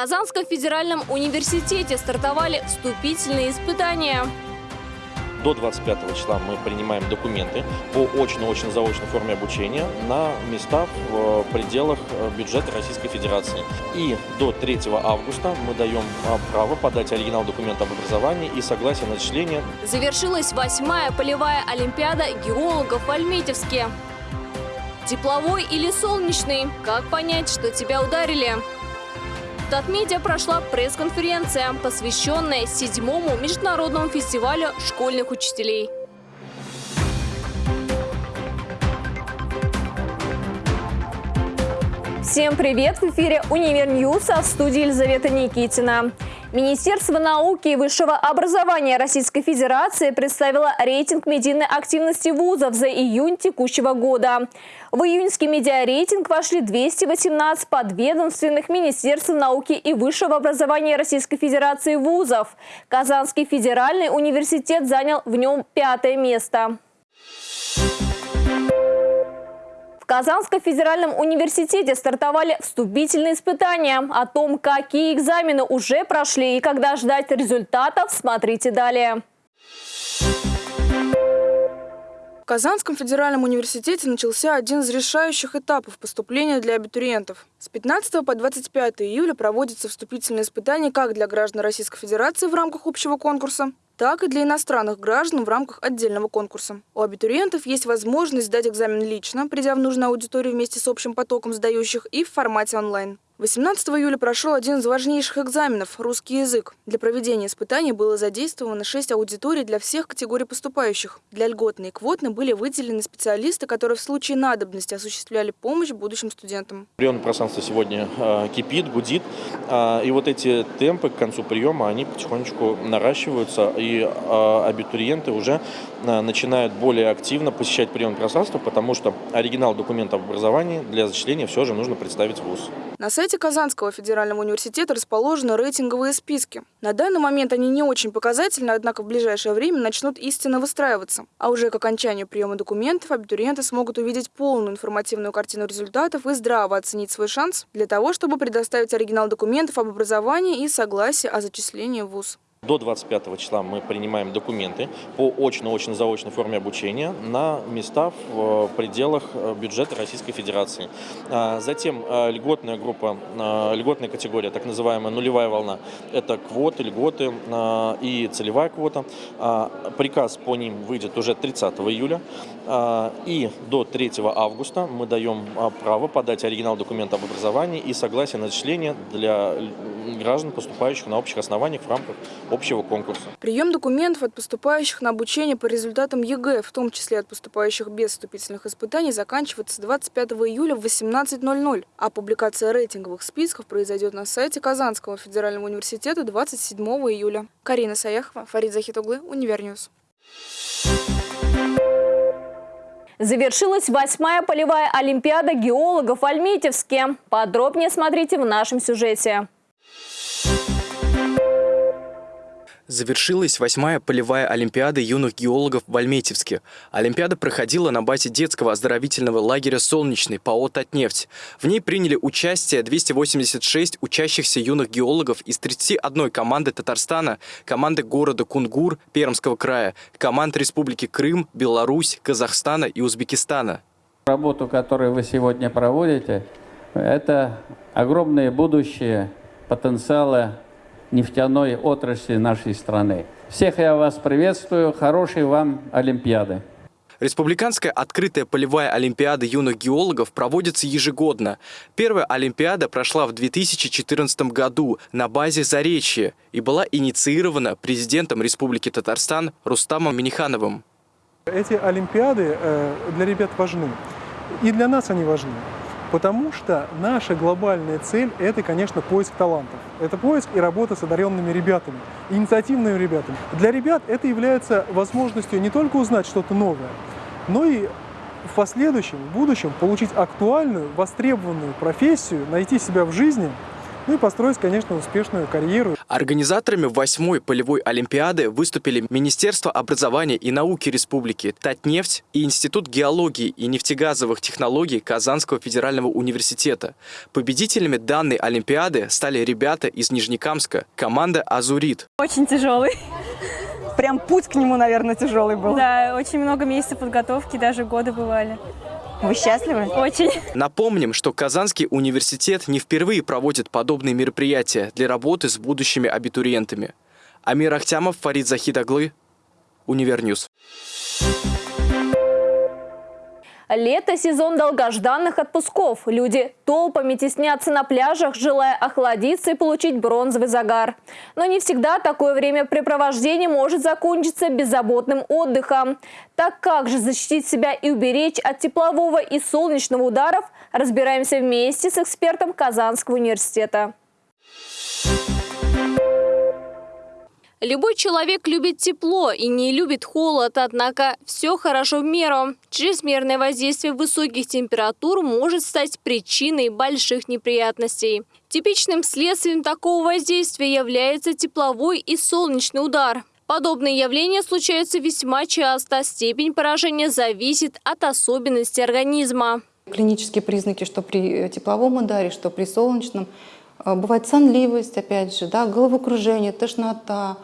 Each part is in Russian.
Казанском федеральном университете стартовали вступительные испытания. До 25 числа мы принимаем документы по очно-очно-заочной форме обучения на места в пределах бюджета Российской Федерации. И до 3 августа мы даем а, право подать оригинал документа об образовании и согласие на начисление. Завершилась восьмая полевая олимпиада геологов в Альметьевске. Тепловой или солнечный? Как понять, что тебя ударили? В Татмедиа прошла пресс-конференция, посвященная седьмому международному фестивалю школьных учителей. Всем привет! В эфире «Univer News», а в студии Елизавета Никитина. Министерство науки и высшего образования Российской Федерации представило рейтинг медийной активности вузов за июнь текущего года. В июньский медиарейтинг вошли 218 подведомственных Министерств науки и высшего образования Российской Федерации вузов. Казанский федеральный университет занял в нем пятое место. Казанском федеральном университете стартовали вступительные испытания. О том, какие экзамены уже прошли и когда ждать результатов, смотрите далее. В Казанском федеральном университете начался один из решающих этапов поступления для абитуриентов. С 15 по 25 июля проводятся вступительные испытания как для граждан Российской Федерации в рамках общего конкурса, так и для иностранных граждан в рамках отдельного конкурса. У абитуриентов есть возможность сдать экзамен лично, придя в нужную аудиторию вместе с общим потоком сдающих и в формате онлайн. 18 июля прошел один из важнейших экзаменов – русский язык. Для проведения испытаний было задействовано 6 аудиторий для всех категорий поступающих. Для льготной и квотной были выделены специалисты, которые в случае надобности осуществляли помощь будущим студентам. Приемное пространство сегодня э, кипит, гудит. Э, и вот эти темпы к концу приема, они потихонечку наращиваются. И э, абитуриенты уже э, начинают более активно посещать приемное пространство, потому что оригинал документа об образовании для зачисления все же нужно представить в ВУЗ. На сайте Казанского федерального университета расположены рейтинговые списки. На данный момент они не очень показательны, однако в ближайшее время начнут истинно выстраиваться. А уже к окончанию приема документов абитуриенты смогут увидеть полную информативную картину результатов и здраво оценить свой шанс для того, чтобы предоставить оригинал документов об образовании и согласие о зачислении в ВУЗ. До 25 числа мы принимаем документы по очно-очно-заочной форме обучения на места в э, пределах э, бюджета Российской Федерации. А, затем э, льготная группа, льготная категория, так называемая нулевая волна, это квоты, льготы и целевая квота. А, приказ по ним выйдет уже 30 июля. А, и до 3 августа мы даем право подать оригинал документа об образовании и согласие на зачисление для граждан, поступающих на общих основаниях в рамках общего конкурса. Прием документов от поступающих на обучение по результатам ЕГЭ, в том числе от поступающих без вступительных испытаний, заканчивается 25 июля в 18.00, а публикация рейтинговых списков произойдет на сайте Казанского федерального университета 27 июля. Карина Саяхова, Фарид Захитуглы, Univer News. Завершилась восьмая полевая олимпиада геологов в Альметьевске. Подробнее смотрите в нашем сюжете. Завершилась восьмая полевая олимпиада юных геологов в Альметьевске. Олимпиада проходила на базе детского оздоровительного лагеря «Солнечный» ПАО «Татнефть». В ней приняли участие 286 учащихся юных геологов из 31 команды Татарстана, команды города Кунгур Пермского края, команд Республики Крым, Беларусь, Казахстана и Узбекистана. Работу, которую вы сегодня проводите, это огромное будущее потенциала нефтяной отрасли нашей страны. Всех я вас приветствую. Хорошей вам Олимпиады. Республиканская открытая полевая олимпиада юных геологов проводится ежегодно. Первая олимпиада прошла в 2014 году на базе Заречья и была инициирована президентом Республики Татарстан Рустамом Минихановым. Эти олимпиады э, для ребят важны. И для нас они важны. Потому что наша глобальная цель – это, конечно, поиск талантов. Это поиск и работа с одаренными ребятами, инициативными ребятами. Для ребят это является возможностью не только узнать что-то новое, но и в последующем, в будущем получить актуальную, востребованную профессию, найти себя в жизни – ну и построить, конечно, успешную карьеру. Организаторами восьмой полевой олимпиады выступили Министерство образования и науки Республики, Татнефть и Институт геологии и нефтегазовых технологий Казанского федерального университета. Победителями данной олимпиады стали ребята из Нижнекамска, команда «Азурит». Очень тяжелый. Прям путь к нему, наверное, тяжелый был. Да, очень много месяцев подготовки, даже годы бывали. Вы счастливы? Очень. Напомним, что Казанский университет не впервые проводит подобные мероприятия для работы с будущими абитуриентами. Амир Ахтямов, Фарид Захидаглы, Универньюз. Лето – сезон долгожданных отпусков. Люди толпами теснятся на пляжах, желая охладиться и получить бронзовый загар. Но не всегда такое времяпрепровождение может закончиться беззаботным отдыхом. Так как же защитить себя и уберечь от теплового и солнечного ударов, разбираемся вместе с экспертом Казанского университета. Любой человек любит тепло и не любит холод, однако все хорошо в меру. Чрезмерное воздействие высоких температур может стать причиной больших неприятностей. Типичным следствием такого воздействия является тепловой и солнечный удар. Подобные явления случаются весьма часто. Степень поражения зависит от особенностей организма. Клинические признаки, что при тепловом ударе, что при солнечном – бывает сонливость, опять же, да, головокружение, тошнота,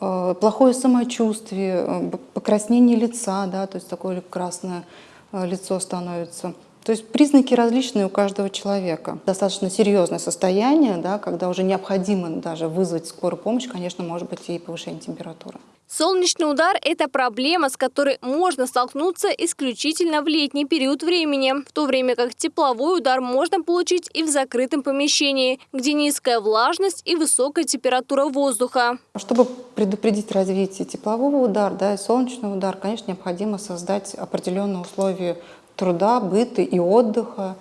а, плохое самочувствие, а, покраснение лица, да, то есть такое красное лицо становится. То есть признаки различные у каждого человека. Достаточно серьезное состояние, да, когда уже необходимо даже вызвать скорую помощь, конечно, может быть и повышение температуры. Солнечный удар – это проблема, с которой можно столкнуться исключительно в летний период времени, в то время как тепловой удар можно получить и в закрытом помещении, где низкая влажность и высокая температура воздуха. Чтобы предупредить развитие теплового удара да, и солнечного удара, конечно, необходимо создать определенные условия труда, быта и отдыха,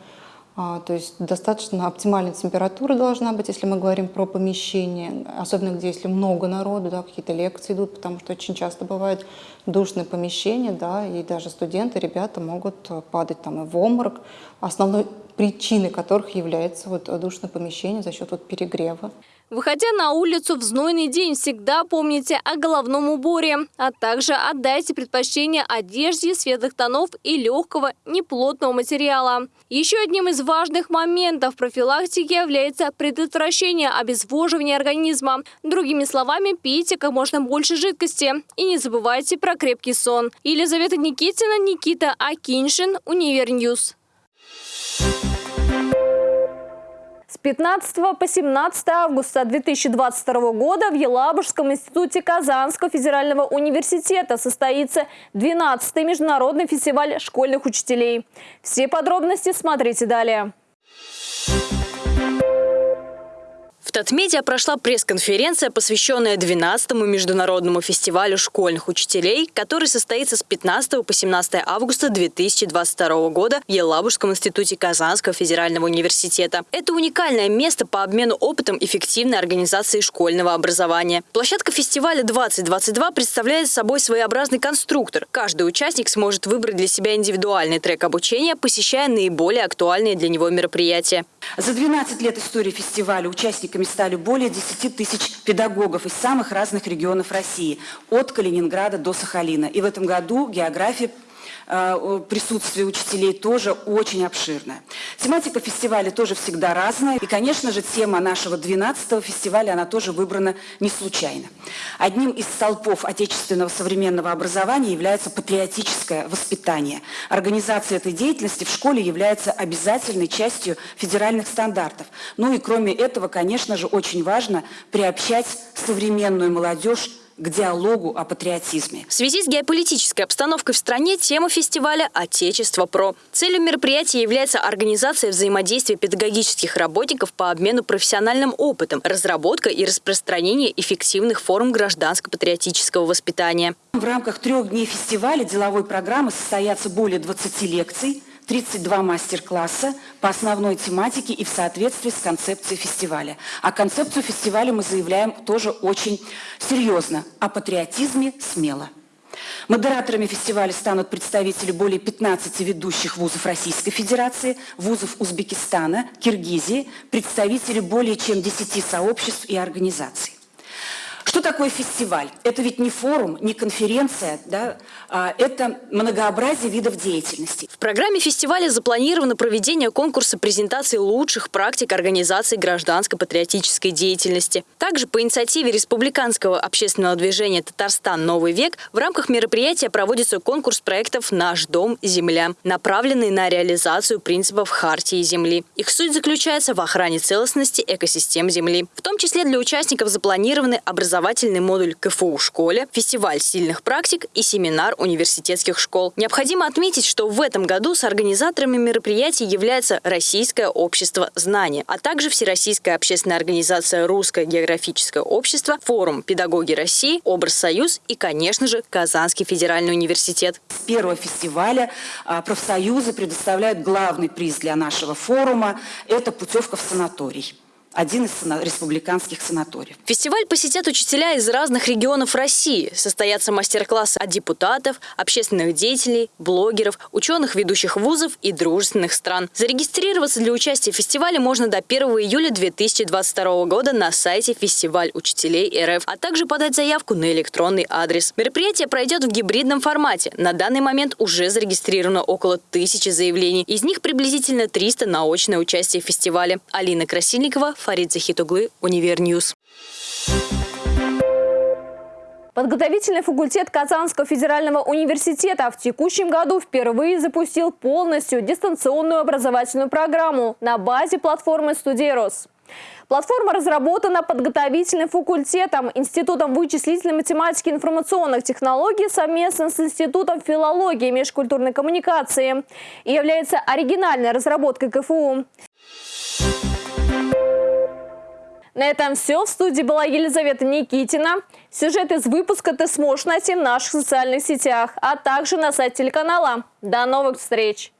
а, то есть достаточно оптимальная температура должна быть, если мы говорим про помещение, особенно где если много народу, да, какие-то лекции идут, потому что очень часто бывает душное помещение, да, и даже студенты, ребята могут падать там и в обморок, основной причиной которых является вот душное помещение за счет вот перегрева. Выходя на улицу в знойный день, всегда помните о головном уборе, а также отдайте предпочтение одежде светлых тонов и легкого, неплотного материала. Еще одним из важных моментов профилактики является предотвращение обезвоживания организма. Другими словами, пейте как можно больше жидкости и не забывайте про крепкий сон. Елизавета Никитина, Никита Акиншин, Универньюз. С 15 по 17 августа 2022 года в Елабужском институте Казанского федерального университета состоится 12-й международный фестиваль школьных учителей. Все подробности смотрите далее. В Татмедиа прошла пресс-конференция, посвященная 12-му международному фестивалю школьных учителей, который состоится с 15 по 17 августа 2022 года в Елабужском институте Казанского федерального университета. Это уникальное место по обмену опытом эффективной организации школьного образования. Площадка фестиваля 2022 представляет собой своеобразный конструктор. Каждый участник сможет выбрать для себя индивидуальный трек обучения, посещая наиболее актуальные для него мероприятия. За 12 лет истории фестиваля участниками участниками стали более 10 тысяч педагогов из самых разных регионов России, от Калининграда до Сахалина. И в этом году география присутствие учителей тоже очень обширное. Тематика фестиваля тоже всегда разная. И, конечно же, тема нашего 12-го фестиваля, она тоже выбрана не случайно. Одним из столпов отечественного современного образования является патриотическое воспитание. Организация этой деятельности в школе является обязательной частью федеральных стандартов. Ну и кроме этого, конечно же, очень важно приобщать современную молодежь к диалогу о патриотизме. В связи с геополитической обстановкой в стране тема фестиваля «Отечество ПРО». Целью мероприятия является организация взаимодействия педагогических работников по обмену профессиональным опытом, разработка и распространение эффективных форм гражданско-патриотического воспитания. В рамках трех дней фестиваля деловой программы состоятся более 20 лекций, 32 мастер-класса по основной тематике и в соответствии с концепцией фестиваля. А концепцию фестиваля мы заявляем тоже очень серьезно. О патриотизме смело. Модераторами фестиваля станут представители более 15 ведущих вузов Российской Федерации, вузов Узбекистана, Киргизии, представители более чем 10 сообществ и организаций. Что такое фестиваль? Это ведь не форум, не конференция, да? а, это многообразие видов деятельности. В программе фестиваля запланировано проведение конкурса презентации лучших практик организации гражданско-патриотической деятельности. Также по инициативе Республиканского общественного движения «Татарстан. Новый век» в рамках мероприятия проводится конкурс проектов «Наш дом. Земля», направленный на реализацию принципов Хартии Земли. Их суть заключается в охране целостности экосистем Земли. В том числе для участников запланированы образовательный модуль КФУ в школе, фестиваль сильных практик и семинар университетских школ. Необходимо отметить, что в этом году с организаторами мероприятий является Российское общество знания, а также Всероссийская общественная организация «Русское географическое общество», форум «Педагоги России», «Образ Союз» и, конечно же, Казанский федеральный университет. С первого фестиваля а, профсоюзы предоставляют главный приз для нашего форума – это путевка в санаторий один из республиканских санаториев. Фестиваль посетят учителя из разных регионов России. Состоятся мастер-классы от депутатов, общественных деятелей, блогеров, ученых ведущих вузов и дружественных стран. Зарегистрироваться для участия в фестивале можно до 1 июля 2022 года на сайте «Фестиваль учителей РФ», а также подать заявку на электронный адрес. Мероприятие пройдет в гибридном формате. На данный момент уже зарегистрировано около тысячи заявлений. Из них приблизительно 300 на очное участие в фестивале. Алина Красильникова, Фарид Захитуглы, Универньюз. Подготовительный факультет Казанского федерального университета в текущем году впервые запустил полностью дистанционную образовательную программу на базе платформы «Студерос». Платформа разработана подготовительным факультетом, Институтом вычислительной математики и информационных технологий совместно с Институтом филологии и межкультурной коммуникации и является оригинальной разработкой КФУ. На этом все. В студии была Елизавета Никитина. Сюжет из выпуска ты сможешь найти в наших социальных сетях, а также на сайте телеканала. До новых встреч!